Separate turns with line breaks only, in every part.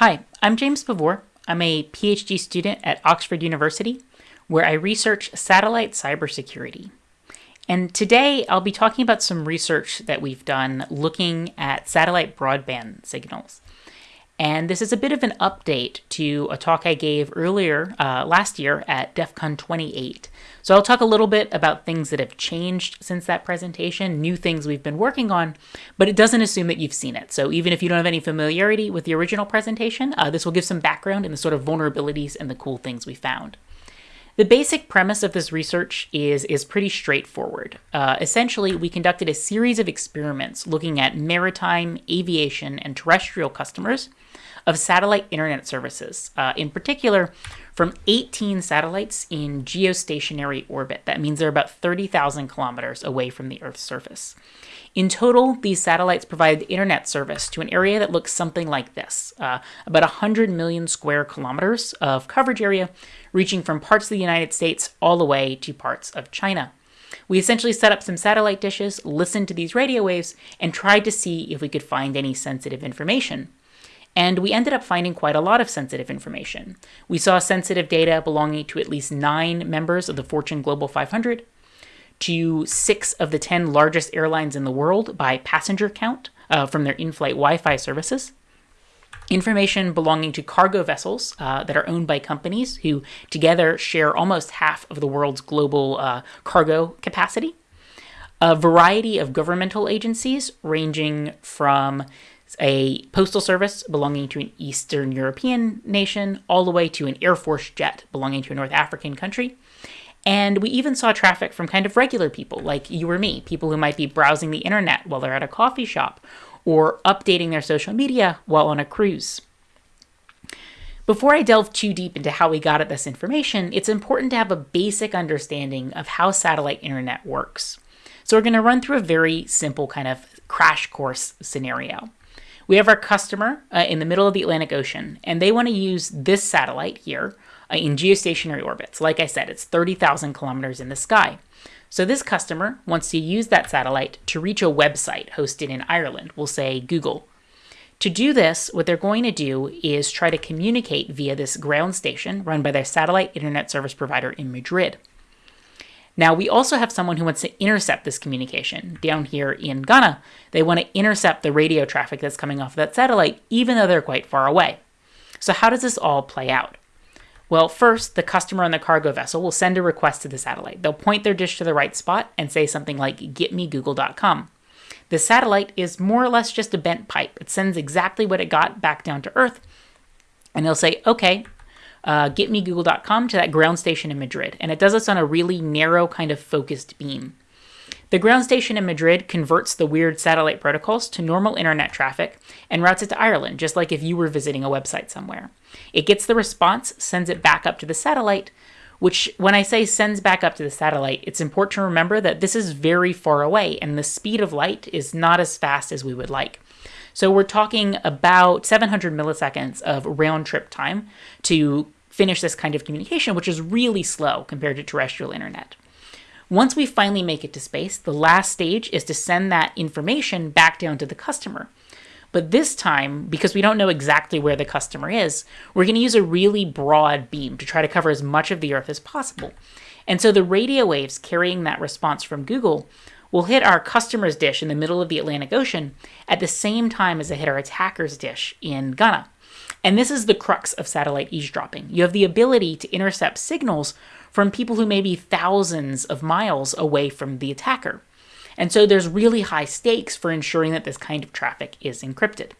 Hi, I'm James Pavur. I'm a PhD student at Oxford University, where I research satellite cybersecurity. And today I'll be talking about some research that we've done looking at satellite broadband signals. And this is a bit of an update to a talk I gave earlier uh, last year at DEF CON 28. So I'll talk a little bit about things that have changed since that presentation, new things we've been working on, but it doesn't assume that you've seen it. So even if you don't have any familiarity with the original presentation, uh, this will give some background in the sort of vulnerabilities and the cool things we found. The basic premise of this research is, is pretty straightforward. Uh, essentially, we conducted a series of experiments looking at maritime, aviation, and terrestrial customers of satellite internet services, uh, in particular from 18 satellites in geostationary orbit. That means they're about 30,000 kilometers away from the Earth's surface. In total, these satellites provide internet service to an area that looks something like this uh, about 100 million square kilometers of coverage area, reaching from parts of the United States all the way to parts of China. We essentially set up some satellite dishes, listened to these radio waves, and tried to see if we could find any sensitive information. And we ended up finding quite a lot of sensitive information. We saw sensitive data belonging to at least nine members of the Fortune Global 500, to six of the 10 largest airlines in the world by passenger count uh, from their in flight Wi Fi services. Information belonging to cargo vessels uh, that are owned by companies who together share almost half of the world's global uh, cargo capacity. A variety of governmental agencies, ranging from a postal service belonging to an Eastern European nation, all the way to an Air Force jet belonging to a North African country. And we even saw traffic from kind of regular people like you or me, people who might be browsing the internet while they're at a coffee shop or updating their social media while on a cruise. Before I delve too deep into how we got at this information, it's important to have a basic understanding of how satellite internet works. So we're going to run through a very simple kind of crash course scenario. We have our customer uh, in the middle of the Atlantic Ocean, and they want to use this satellite here uh, in geostationary orbits. Like I said, it's 30,000 kilometers in the sky. So this customer wants to use that satellite to reach a website hosted in Ireland, we'll say Google. To do this, what they're going to do is try to communicate via this ground station run by their satellite internet service provider in Madrid. Now, we also have someone who wants to intercept this communication down here in Ghana. They want to intercept the radio traffic that's coming off of that satellite, even though they're quite far away. So, how does this all play out? Well, first, the customer on the cargo vessel will send a request to the satellite. They'll point their dish to the right spot and say something like, getmegoogle.com. The satellite is more or less just a bent pipe. It sends exactly what it got back down to Earth, and they'll say, okay, uh, getmegoogle.com to that ground station in Madrid. And it does this on a really narrow, kind of focused beam. The ground station in Madrid converts the weird satellite protocols to normal internet traffic and routes it to Ireland, just like if you were visiting a website somewhere. It gets the response, sends it back up to the satellite, which, when I say sends back up to the satellite, it's important to remember that this is very far away and the speed of light is not as fast as we would like. So we're talking about 700 milliseconds of round trip time to finish this kind of communication, which is really slow compared to terrestrial internet. Once we finally make it to space, the last stage is to send that information back down to the customer. But this time, because we don't know exactly where the customer is, we're going to use a really broad beam to try to cover as much of the Earth as possible. And so the radio waves carrying that response from Google will hit our customer's dish in the middle of the Atlantic Ocean at the same time as they hit our attacker's dish in Ghana. And this is the crux of satellite eavesdropping. You have the ability to intercept signals from people who may be thousands of miles away from the attacker. And so there's really high stakes for ensuring that this kind of traffic is encrypted.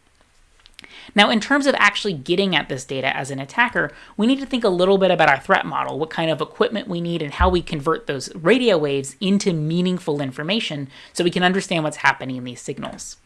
Now, in terms of actually getting at this data as an attacker, we need to think a little bit about our threat model, what kind of equipment we need, and how we convert those radio waves into meaningful information so we can understand what's happening in these signals.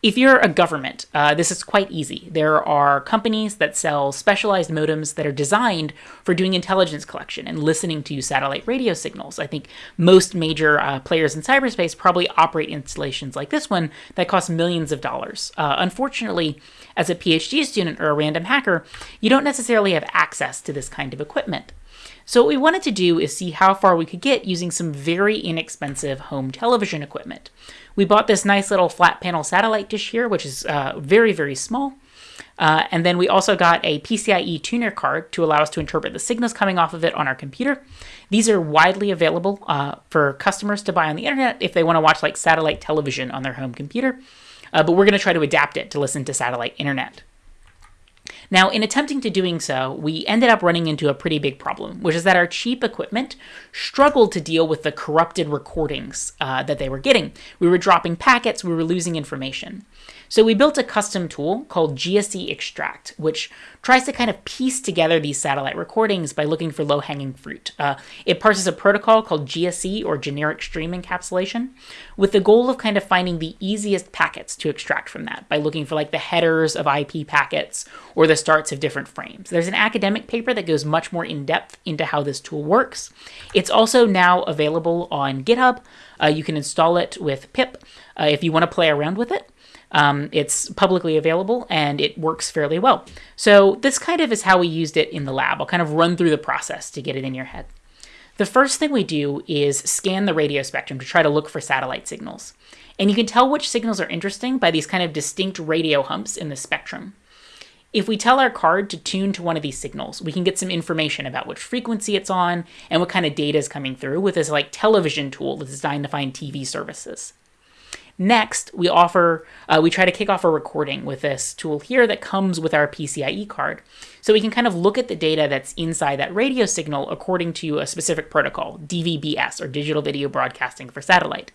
If you're a government, uh, this is quite easy. There are companies that sell specialized modems that are designed for doing intelligence collection and listening to satellite radio signals. I think most major uh, players in cyberspace probably operate installations like this one that cost millions of dollars. Uh, unfortunately, as a PhD student or a random hacker, you don't necessarily have access to this kind of equipment. So what we wanted to do is see how far we could get using some very inexpensive home television equipment. We bought this nice little flat panel satellite dish here, which is uh, very, very small. Uh, and then we also got a PCIe tuner card to allow us to interpret the signals coming off of it on our computer. These are widely available uh, for customers to buy on the internet if they want to watch like satellite television on their home computer. Uh, but we're going to try to adapt it to listen to satellite internet. Now, in attempting to doing so, we ended up running into a pretty big problem, which is that our cheap equipment struggled to deal with the corrupted recordings uh, that they were getting. We were dropping packets, we were losing information. So we built a custom tool called GSE Extract, which tries to kind of piece together these satellite recordings by looking for low-hanging fruit. Uh, it parses a protocol called GSE, or Generic Stream Encapsulation, with the goal of kind of finding the easiest packets to extract from that by looking for like the headers of IP packets or the starts of different frames. There's an academic paper that goes much more in depth into how this tool works. It's also now available on GitHub. Uh, you can install it with pip uh, if you want to play around with it. Um, it's publicly available and it works fairly well. So this kind of is how we used it in the lab. I'll kind of run through the process to get it in your head. The first thing we do is scan the radio spectrum to try to look for satellite signals. And you can tell which signals are interesting by these kind of distinct radio humps in the spectrum. If we tell our card to tune to one of these signals, we can get some information about which frequency it's on and what kind of data is coming through with this like television tool that's designed to find TV services. Next, we offer, uh, we try to kick off a recording with this tool here that comes with our PCIe card. So we can kind of look at the data that's inside that radio signal according to a specific protocol, DVBS, or Digital Video Broadcasting for Satellite.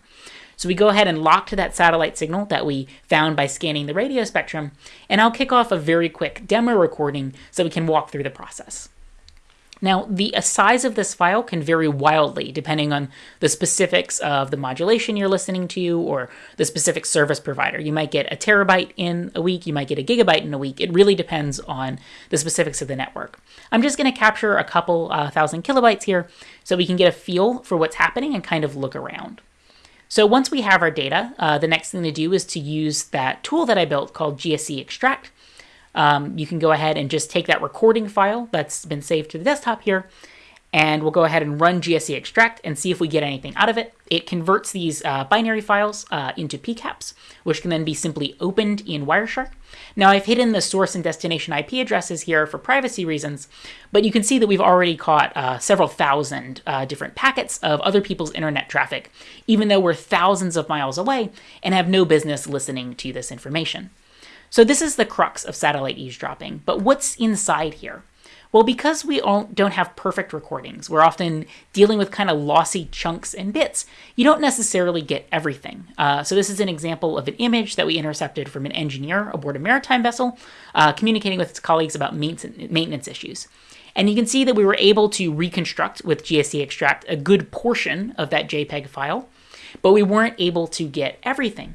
So we go ahead and lock to that satellite signal that we found by scanning the radio spectrum, and I'll kick off a very quick demo recording so we can walk through the process. Now, the size of this file can vary wildly depending on the specifics of the modulation you're listening to or the specific service provider. You might get a terabyte in a week, you might get a gigabyte in a week. It really depends on the specifics of the network. I'm just going to capture a couple uh, thousand kilobytes here so we can get a feel for what's happening and kind of look around. So once we have our data, uh, the next thing to do is to use that tool that I built called GSE Extract um, you can go ahead and just take that recording file that's been saved to the desktop here, and we'll go ahead and run GSE extract and see if we get anything out of it. It converts these uh, binary files uh, into PCAPs, which can then be simply opened in Wireshark. Now I've hidden the source and destination IP addresses here for privacy reasons, but you can see that we've already caught uh, several thousand uh, different packets of other people's internet traffic, even though we're thousands of miles away and have no business listening to this information. So this is the crux of satellite eavesdropping, but what's inside here? Well, because we don't have perfect recordings, we're often dealing with kind of lossy chunks and bits, you don't necessarily get everything. Uh, so this is an example of an image that we intercepted from an engineer aboard a maritime vessel, uh, communicating with his colleagues about maintenance issues. And you can see that we were able to reconstruct with GSE extract a good portion of that JPEG file, but we weren't able to get everything.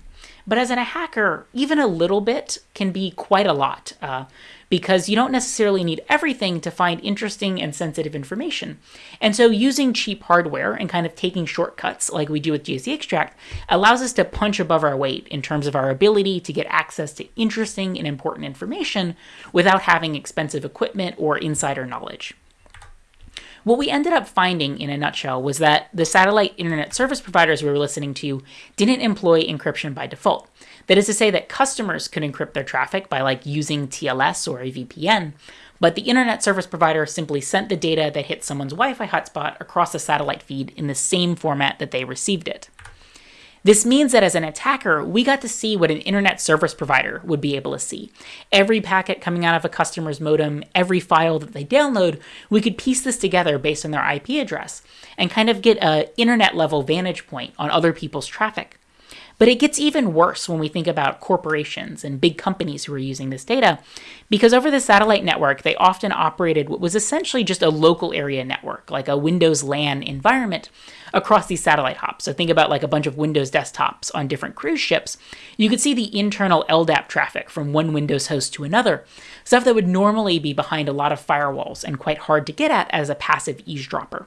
But as a hacker, even a little bit can be quite a lot uh, because you don't necessarily need everything to find interesting and sensitive information. And so using cheap hardware and kind of taking shortcuts like we do with GSE Extract allows us to punch above our weight in terms of our ability to get access to interesting and important information without having expensive equipment or insider knowledge. What we ended up finding in a nutshell was that the satellite internet service providers we were listening to didn't employ encryption by default. That is to say that customers could encrypt their traffic by like using TLS or a VPN, but the internet service provider simply sent the data that hit someone's Wi-Fi hotspot across a satellite feed in the same format that they received it. This means that as an attacker, we got to see what an internet service provider would be able to see. Every packet coming out of a customer's modem, every file that they download, we could piece this together based on their IP address and kind of get a internet level vantage point on other people's traffic. But it gets even worse when we think about corporations and big companies who are using this data, because over the satellite network, they often operated what was essentially just a local area network, like a Windows LAN environment, across these satellite hops. So think about like a bunch of Windows desktops on different cruise ships. You could see the internal LDAP traffic from one Windows host to another, stuff that would normally be behind a lot of firewalls and quite hard to get at as a passive eavesdropper.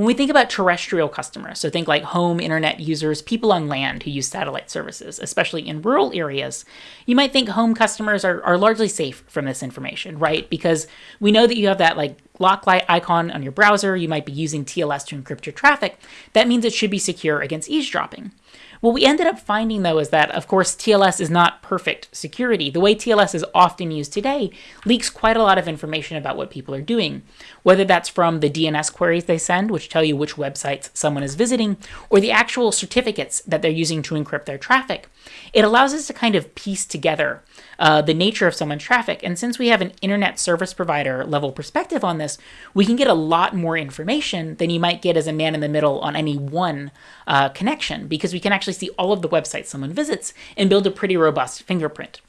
When we think about terrestrial customers, so think like home internet users, people on land who use satellite services, especially in rural areas, you might think home customers are, are largely safe from this information, right? Because we know that you have that like lock light icon on your browser, you might be using TLS to encrypt your traffic. That means it should be secure against eavesdropping. What we ended up finding, though, is that, of course, TLS is not perfect security. The way TLS is often used today leaks quite a lot of information about what people are doing, whether that's from the DNS queries they send, which tell you which websites someone is visiting, or the actual certificates that they're using to encrypt their traffic. It allows us to kind of piece together uh, the nature of someone's traffic. And since we have an internet service provider level perspective on this, we can get a lot more information than you might get as a man in the middle on any one uh, connection, because we can actually see all of the websites someone visits and build a pretty robust fingerprint.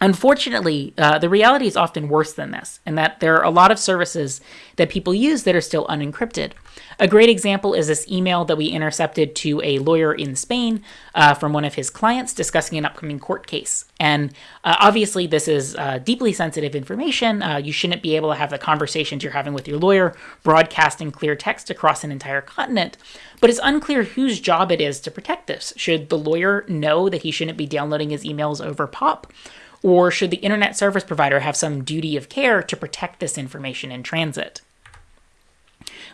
Unfortunately, uh, the reality is often worse than this, in that there are a lot of services that people use that are still unencrypted. A great example is this email that we intercepted to a lawyer in Spain uh, from one of his clients discussing an upcoming court case. And uh, obviously, this is uh, deeply sensitive information. Uh, you shouldn't be able to have the conversations you're having with your lawyer broadcasting clear text across an entire continent. But it's unclear whose job it is to protect this. Should the lawyer know that he shouldn't be downloading his emails over POP? Or should the internet service provider have some duty of care to protect this information in transit?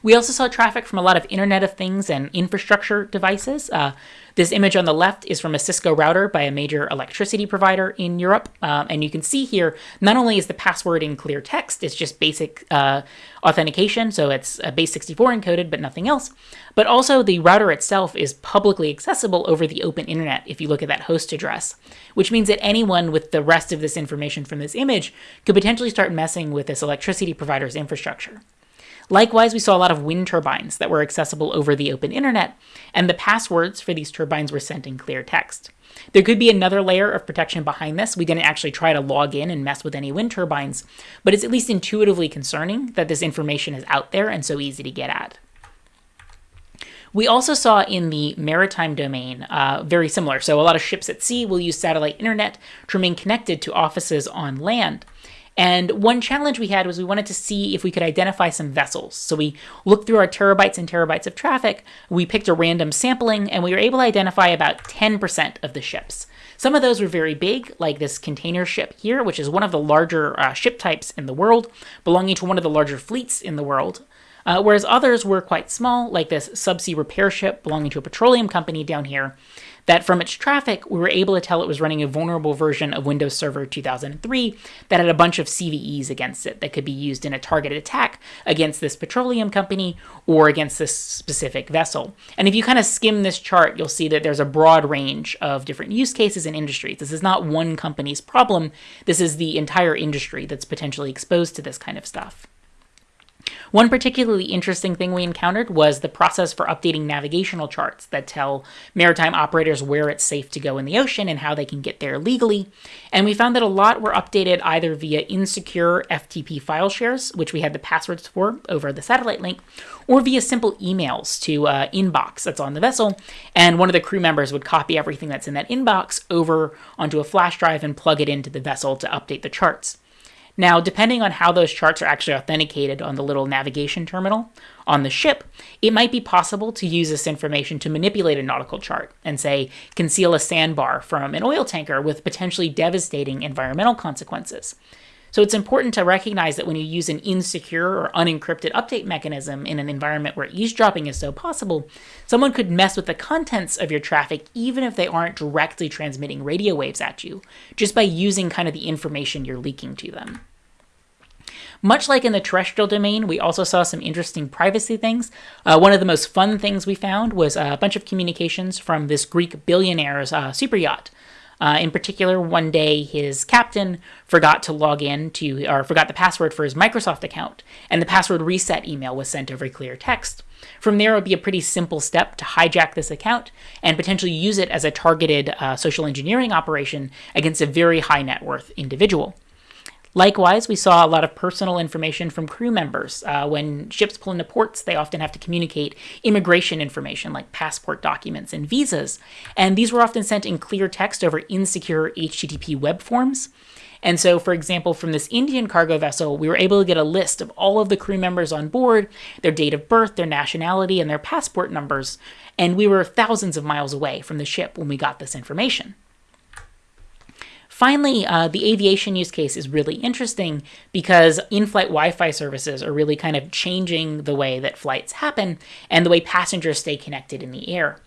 We also saw traffic from a lot of Internet of Things and infrastructure devices. Uh, this image on the left is from a Cisco router by a major electricity provider in Europe. Um, and you can see here, not only is the password in clear text, it's just basic uh, authentication, so it's a base 64 encoded, but nothing else. But also the router itself is publicly accessible over the open internet if you look at that host address, which means that anyone with the rest of this information from this image could potentially start messing with this electricity provider's infrastructure. Likewise, we saw a lot of wind turbines that were accessible over the open internet, and the passwords for these turbines were sent in clear text. There could be another layer of protection behind this. We didn't actually try to log in and mess with any wind turbines, but it's at least intuitively concerning that this information is out there and so easy to get at. We also saw in the maritime domain uh, very similar. So a lot of ships at sea will use satellite internet to remain connected to offices on land. And one challenge we had was we wanted to see if we could identify some vessels. So we looked through our terabytes and terabytes of traffic, we picked a random sampling, and we were able to identify about 10% of the ships. Some of those were very big, like this container ship here, which is one of the larger uh, ship types in the world, belonging to one of the larger fleets in the world. Uh, whereas others were quite small, like this subsea repair ship belonging to a petroleum company down here, that from its traffic, we were able to tell it was running a vulnerable version of Windows Server 2003 that had a bunch of CVEs against it that could be used in a targeted attack against this petroleum company or against this specific vessel. And if you kind of skim this chart, you'll see that there's a broad range of different use cases and industries. This is not one company's problem, this is the entire industry that's potentially exposed to this kind of stuff. One particularly interesting thing we encountered was the process for updating navigational charts that tell maritime operators where it's safe to go in the ocean and how they can get there legally. And we found that a lot were updated either via insecure FTP file shares, which we had the passwords for over the satellite link, or via simple emails to uh, inbox that's on the vessel. And one of the crew members would copy everything that's in that inbox over onto a flash drive and plug it into the vessel to update the charts. Now, depending on how those charts are actually authenticated on the little navigation terminal on the ship, it might be possible to use this information to manipulate a nautical chart and, say, conceal a sandbar from an oil tanker with potentially devastating environmental consequences. So it's important to recognize that when you use an insecure or unencrypted update mechanism in an environment where eavesdropping is so possible, someone could mess with the contents of your traffic even if they aren't directly transmitting radio waves at you, just by using kind of the information you're leaking to them. Much like in the terrestrial domain, we also saw some interesting privacy things. Uh, one of the most fun things we found was a bunch of communications from this Greek billionaire's uh, super yacht. Uh, in particular, one day his captain forgot to log in to, or forgot the password for his Microsoft account, and the password reset email was sent over clear text. From there, it would be a pretty simple step to hijack this account and potentially use it as a targeted uh, social engineering operation against a very high net worth individual. Likewise, we saw a lot of personal information from crew members. Uh, when ships pull into ports, they often have to communicate immigration information like passport documents and visas. And these were often sent in clear text over insecure HTTP web forms. And so, for example, from this Indian cargo vessel, we were able to get a list of all of the crew members on board, their date of birth, their nationality, and their passport numbers. And we were thousands of miles away from the ship when we got this information. Finally, uh, the aviation use case is really interesting because in-flight Wi-Fi services are really kind of changing the way that flights happen and the way passengers stay connected in the air.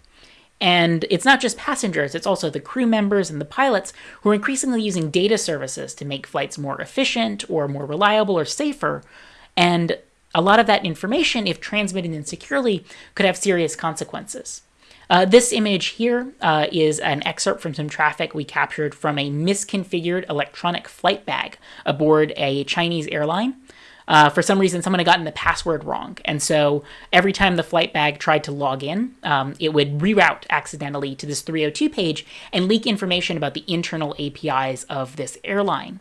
And it's not just passengers, it's also the crew members and the pilots who are increasingly using data services to make flights more efficient or more reliable or safer. And a lot of that information, if transmitted insecurely, could have serious consequences. Uh, this image here uh, is an excerpt from some traffic we captured from a misconfigured electronic flight bag aboard a Chinese airline. Uh, for some reason, someone had gotten the password wrong. And so every time the flight bag tried to log in, um, it would reroute accidentally to this 302 page and leak information about the internal APIs of this airline.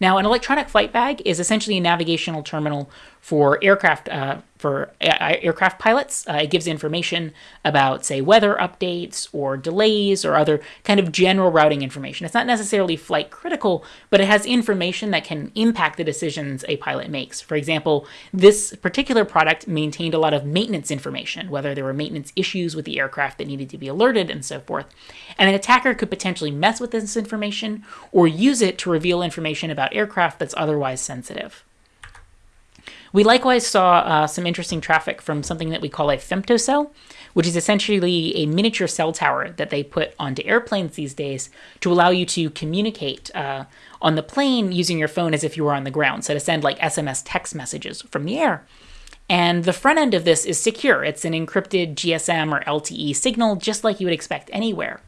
Now, an electronic flight bag is essentially a navigational terminal for aircraft uh, for aircraft pilots. Uh, it gives information about, say, weather updates or delays or other kind of general routing information. It's not necessarily flight critical, but it has information that can impact the decisions a pilot makes. For example, this particular product maintained a lot of maintenance information, whether there were maintenance issues with the aircraft that needed to be alerted and so forth. And an attacker could potentially mess with this information or use it to reveal information about aircraft that's otherwise sensitive. We likewise saw uh, some interesting traffic from something that we call a femtocell, which is essentially a miniature cell tower that they put onto airplanes these days to allow you to communicate uh, on the plane using your phone as if you were on the ground, so to send like SMS text messages from the air. And the front end of this is secure. It's an encrypted GSM or LTE signal, just like you would expect anywhere.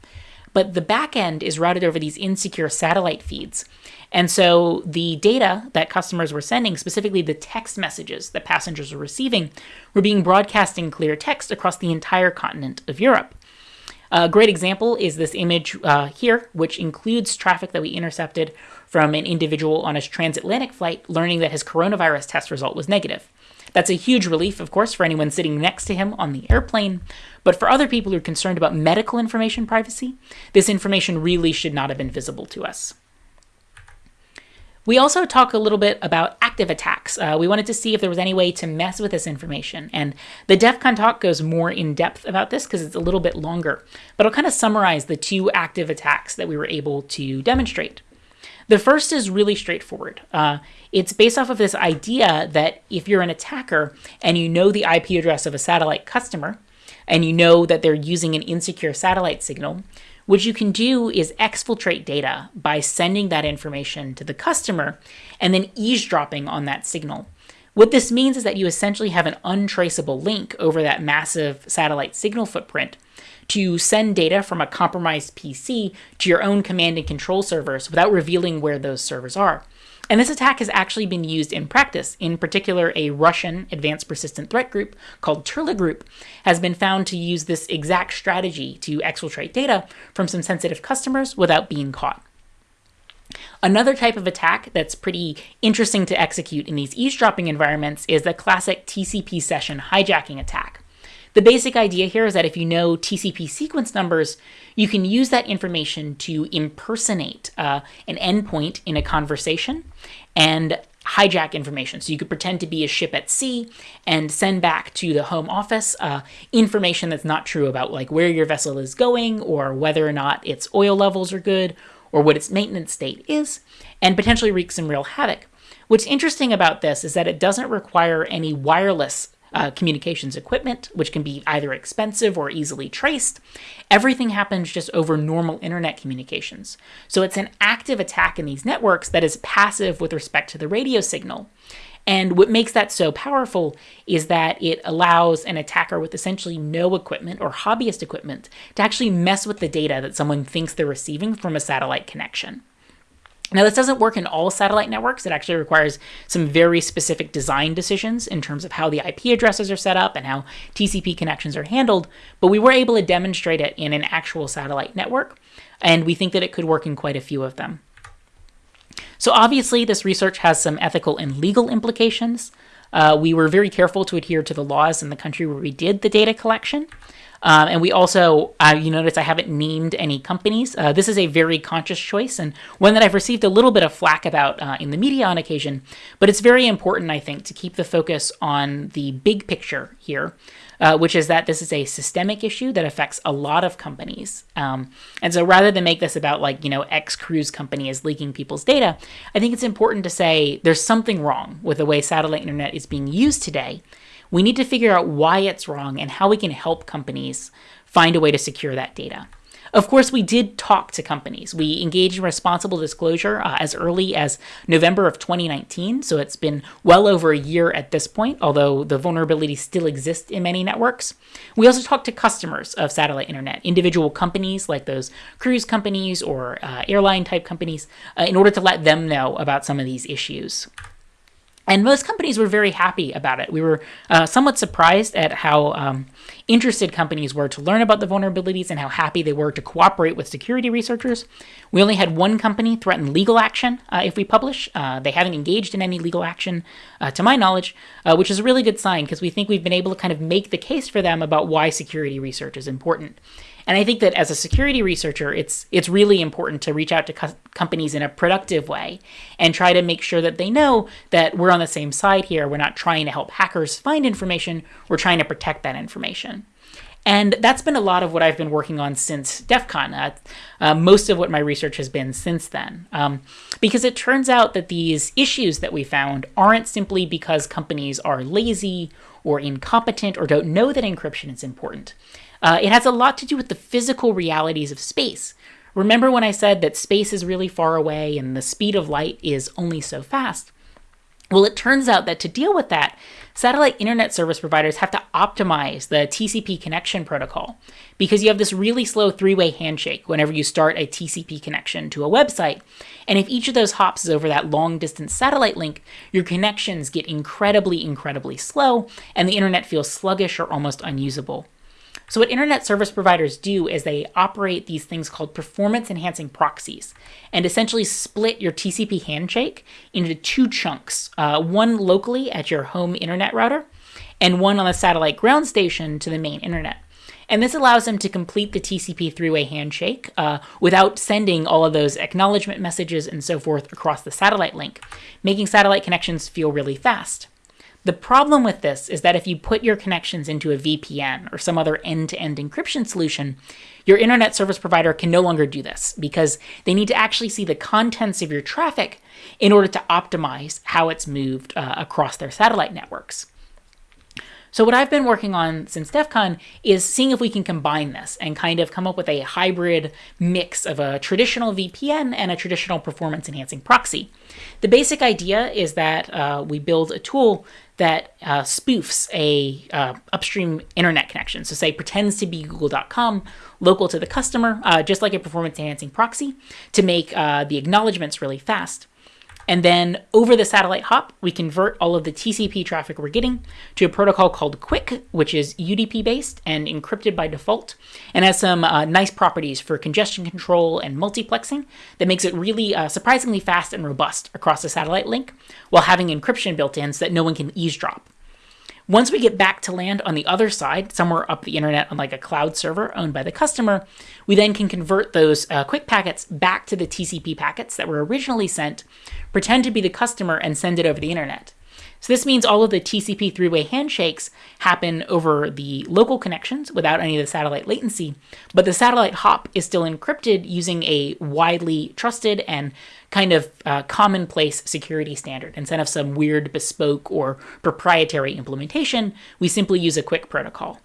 But the back end is routed over these insecure satellite feeds. And so the data that customers were sending, specifically the text messages that passengers were receiving, were being broadcast in clear text across the entire continent of Europe. A great example is this image uh, here, which includes traffic that we intercepted from an individual on a transatlantic flight learning that his coronavirus test result was negative. That's a huge relief, of course, for anyone sitting next to him on the airplane, but for other people who are concerned about medical information privacy, this information really should not have been visible to us. We also talk a little bit about active attacks. Uh, we wanted to see if there was any way to mess with this information. And the DEF CON talk goes more in depth about this because it's a little bit longer. But I'll kind of summarize the two active attacks that we were able to demonstrate. The first is really straightforward. Uh, it's based off of this idea that if you're an attacker and you know the IP address of a satellite customer, and you know that they're using an insecure satellite signal, what you can do is exfiltrate data by sending that information to the customer and then eavesdropping on that signal. What this means is that you essentially have an untraceable link over that massive satellite signal footprint to send data from a compromised PC to your own command and control servers without revealing where those servers are. And this attack has actually been used in practice. In particular, a Russian advanced persistent threat group called Turla Group has been found to use this exact strategy to exfiltrate data from some sensitive customers without being caught. Another type of attack that's pretty interesting to execute in these eavesdropping environments is the classic TCP session hijacking attack. The basic idea here is that if you know TCP sequence numbers, you can use that information to impersonate uh, an endpoint in a conversation and hijack information. So you could pretend to be a ship at sea and send back to the home office uh, information that's not true about like where your vessel is going or whether or not its oil levels are good or what its maintenance state is, and potentially wreak some real havoc. What's interesting about this is that it doesn't require any wireless uh, communications equipment, which can be either expensive or easily traced. Everything happens just over normal internet communications. So it's an active attack in these networks that is passive with respect to the radio signal. And what makes that so powerful is that it allows an attacker with essentially no equipment or hobbyist equipment to actually mess with the data that someone thinks they're receiving from a satellite connection. Now, this doesn't work in all satellite networks. It actually requires some very specific design decisions in terms of how the IP addresses are set up and how TCP connections are handled, but we were able to demonstrate it in an actual satellite network, and we think that it could work in quite a few of them. So obviously, this research has some ethical and legal implications. Uh, we were very careful to adhere to the laws in the country where we did the data collection. Um, and we also, uh, you notice I haven't named any companies. Uh, this is a very conscious choice and one that I've received a little bit of flack about uh, in the media on occasion. But it's very important, I think, to keep the focus on the big picture here. Uh, which is that this is a systemic issue that affects a lot of companies. Um, and so rather than make this about like, you know, X cruise company is leaking people's data, I think it's important to say there's something wrong with the way satellite internet is being used today we need to figure out why it's wrong and how we can help companies find a way to secure that data. Of course, we did talk to companies. We engaged in responsible disclosure uh, as early as November of 2019, so it's been well over a year at this point, although the vulnerability still exists in many networks. We also talked to customers of satellite internet, individual companies like those cruise companies or uh, airline type companies, uh, in order to let them know about some of these issues. And most companies were very happy about it. We were uh, somewhat surprised at how um, interested companies were to learn about the vulnerabilities and how happy they were to cooperate with security researchers. We only had one company threaten legal action uh, if we publish. Uh, they haven't engaged in any legal action, uh, to my knowledge, uh, which is a really good sign because we think we've been able to kind of make the case for them about why security research is important. And I think that as a security researcher, it's it's really important to reach out to co- companies in a productive way and try to make sure that they know that we're on the same side here. We're not trying to help hackers find information. We're trying to protect that information. And that's been a lot of what I've been working on since DEF CON. Uh, uh, most of what my research has been since then. Um, because it turns out that these issues that we found aren't simply because companies are lazy or incompetent or don't know that encryption is important. Uh, it has a lot to do with the physical realities of space. Remember when I said that space is really far away and the speed of light is only so fast? Well, it turns out that to deal with that, satellite internet service providers have to optimize the TCP connection protocol because you have this really slow three way handshake whenever you start a TCP connection to a website. And if each of those hops is over that long distance satellite link, your connections get incredibly, incredibly slow, and the internet feels sluggish or almost unusable. So, what internet service providers do is they operate these things called performance enhancing proxies and essentially split your TCP handshake into two chunks uh, one locally at your home internet router, and one on the satellite ground station to the main internet. And this allows them to complete the TCP three way handshake uh, without sending all of those acknowledgement messages and so forth across the satellite link, making satellite connections feel really fast. The problem with this is that if you put your connections into a VPN or some other end to end encryption solution, your internet service provider can no longer do this because they need to actually see the contents of your traffic in order to optimize how it's moved uh, across their satellite networks. So what I've been working on since DEF CON is seeing if we can combine this and kind of come up with a hybrid mix of a traditional VPN and a traditional performance enhancing proxy. The basic idea is that uh, we build a tool that uh, spoofs a uh, upstream internet connection. So say pretends to be google.com local to the customer, uh, just like a performance enhancing proxy to make uh, the acknowledgments really fast. And then over the satellite hop, we convert all of the TCP traffic we're getting to a protocol called QUIC, which is UDP based and encrypted by default, and has some uh, nice properties for congestion control and multiplexing that makes it really uh, surprisingly fast and robust across the satellite link while having encryption built in so that no one can eavesdrop. Once we get back to land on the other side, somewhere up the internet on like a cloud server owned by the customer, we then can convert those uh, QUIC packets back to the TCP packets that were originally sent, pretend to be the customer, and send it over the internet. So this means all of the TCP three-way handshakes happen over the local connections without any of the satellite latency, but the satellite hop is still encrypted using a widely trusted and kind of uh, commonplace security standard. Instead of some weird bespoke or proprietary implementation, we simply use a QUIC protocol.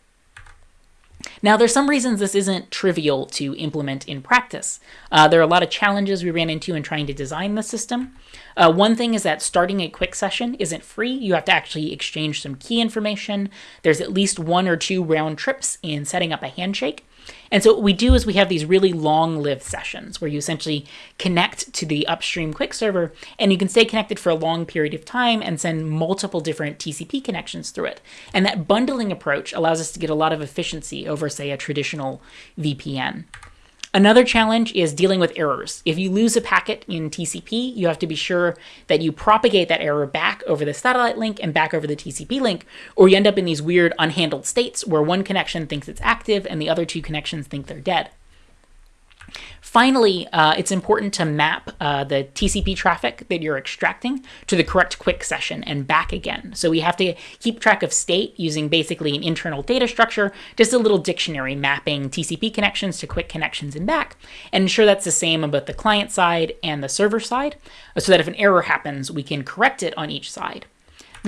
Now, there's some reasons this isn't trivial to implement in practice. Uh, there are a lot of challenges we ran into in trying to design the system. Uh, one thing is that starting a QUIC session isn't free. You have to actually exchange some key information. There's at least one or two round trips in setting up a handshake. And so what we do is we have these really long-lived sessions where you essentially connect to the upstream QUIC server and you can stay connected for a long period of time and send multiple different TCP connections through it. And that bundling approach allows us to get a lot of efficiency over, say, a traditional VPN. Another challenge is dealing with errors. If you lose a packet in TCP, you have to be sure that you propagate that error back over the satellite link and back over the TCP link, or you end up in these weird unhandled states where one connection thinks it's active and the other two connections think they're dead. Finally, uh, it's important to map uh, the TCP traffic that you're extracting to the correct QUIC session and back again. So we have to keep track of state using basically an internal data structure, just a little dictionary mapping TCP connections to QUIC connections and back, and ensure that's the same on both the client side and the server side, so that if an error happens, we can correct it on each side.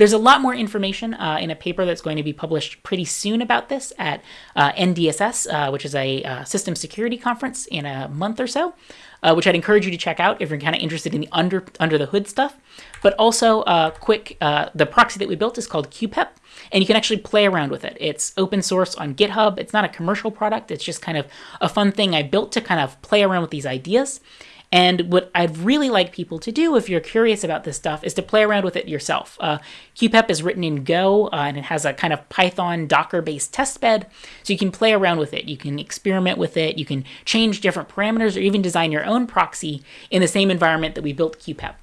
There's a lot more information uh, in a paper that's going to be published pretty soon about this at uh, NDSS, uh, which is a uh, system security conference in a month or so, uh, which I'd encourage you to check out if you're kind of interested in the under under the hood stuff. But also, uh, quick, the proxy that we built is called QPEP, and you can actually play around with it. It's open source on GitHub. It's not a commercial product. It's just kind of a fun thing I built to kind of play around with these ideas. And what I'd really like people to do, if you're curious about this stuff, is to play around with it yourself. Uh, QPEP is written in Go, uh, and it has a kind of Python Docker-based test bed, so you can play around with it. You can experiment with it. You can change different parameters, or even design your own proxy in the same environment that we built QPEP.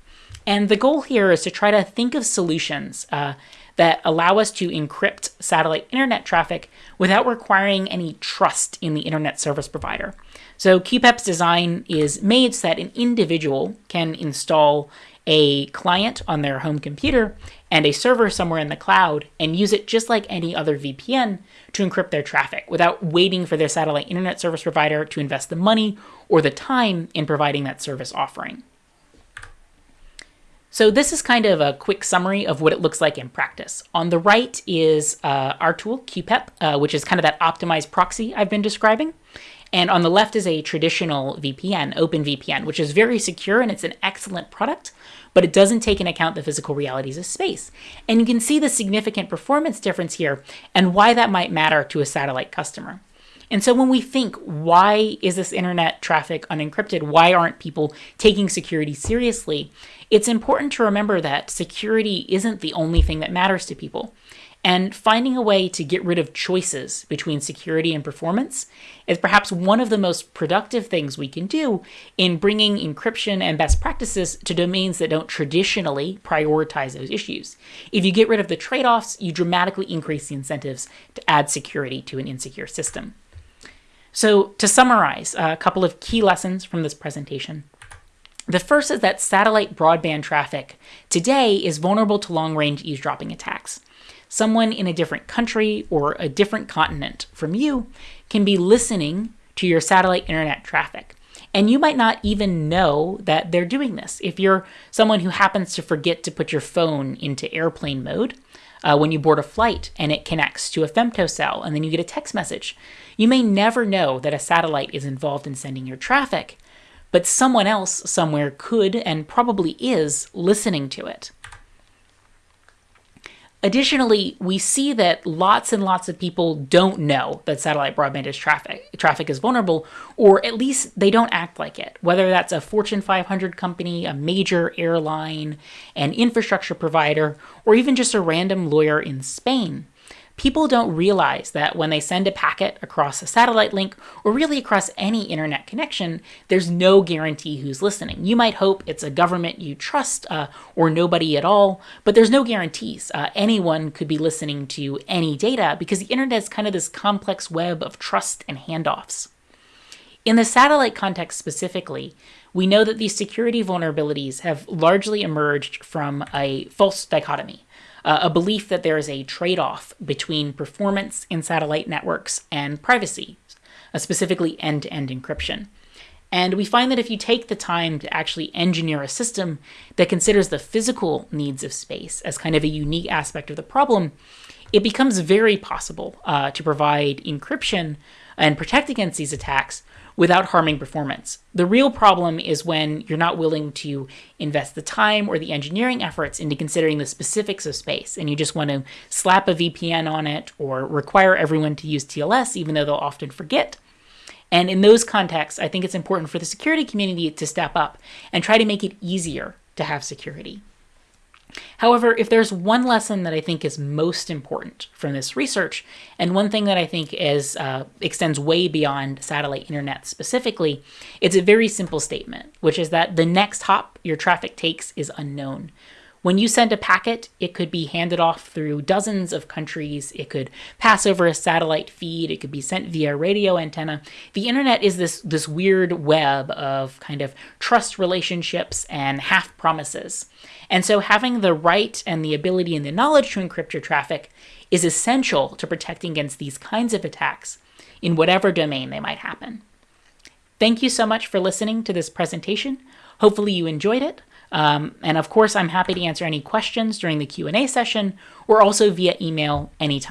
And the goal here is to try to think of solutions uh, that allow us to encrypt satellite internet traffic without requiring any trust in the internet service provider. So QPEP's design is made so that an individual can install a client on their home computer and a server somewhere in the cloud and use it just like any other VPN to encrypt their traffic without waiting for their satellite internet service provider to invest the money or the time in providing that service offering. So this is kind of a quick summary of what it looks like in practice. On the right is uh, our tool, QPEP, uh, which is kind of that optimized proxy I've been describing. And on the left is a traditional VPN, OpenVPN, which is very secure and it's an excellent product, but it doesn't take into account the physical realities of space. And you can see the significant performance difference here and why that might matter to a satellite customer. And so when we think, why is this internet traffic unencrypted? Why aren't people taking security seriously? It's important to remember that security isn't the only thing that matters to people. And finding a way to get rid of choices between security and performance is perhaps one of the most productive things we can do in bringing encryption and best practices to domains that don't traditionally prioritize those issues. If you get rid of the trade offs, you dramatically increase the incentives to add security to an insecure system. So, to summarize, uh, a couple of key lessons from this presentation. The first is that satellite broadband traffic today is vulnerable to long range eavesdropping attacks someone in a different country or a different continent from you can be listening to your satellite internet traffic. And you might not even know that they're doing this. If you're someone who happens to forget to put your phone into airplane mode uh, when you board a flight and it connects to a femtocell and then you get a text message, you may never know that a satellite is involved in sending your traffic, but someone else somewhere could and probably is listening to it. Additionally, we see that lots and lots of people don't know that satellite broadband is traffic traffic is vulnerable, or at least they don't act like it. Whether that's a Fortune 500 company, a major airline, an infrastructure provider, or even just a random lawyer in Spain people don't realize that when they send a packet across a satellite link or really across any internet connection, there's no guarantee who's listening. You might hope it's a government you trust uh, or nobody at all, but there's no guarantees. Uh, anyone could be listening to any data because the internet is kind of this complex web of trust and handoffs. In the satellite context specifically, we know that these security vulnerabilities have largely emerged from a false dichotomy uh, a belief that there is a trade off between performance in satellite networks and privacy, uh, specifically end to end encryption. And we find that if you take the time to actually engineer a system that considers the physical needs of space as kind of a unique aspect of the problem, it becomes very possible uh, to provide encryption and protect against these attacks without harming performance. The real problem is when you're not willing to invest the time or the engineering efforts into considering the specifics of space, and you just want to slap a VPN on it or require everyone to use TLS, even though they'll often forget. And in those contexts, I think it's important for the security community to step up and try to make it easier to have security. However, if there's one lesson that I think is most important from this research, and one thing that I think is uh, extends way beyond satellite internet specifically, it's a very simple statement, which is that the next hop your traffic takes is unknown. When you send a packet, it could be handed off through dozens of countries. It could pass over a satellite feed. It could be sent via radio antenna. The internet is this, this weird web of kind of trust relationships and half promises. And so having the right and the ability and the knowledge to encrypt your traffic is essential to protecting against these kinds of attacks in whatever domain they might happen. Thank you so much for listening to this presentation. Hopefully you enjoyed it. Um, and of course, I'm happy to answer any questions during the Q&A session or also via email anytime.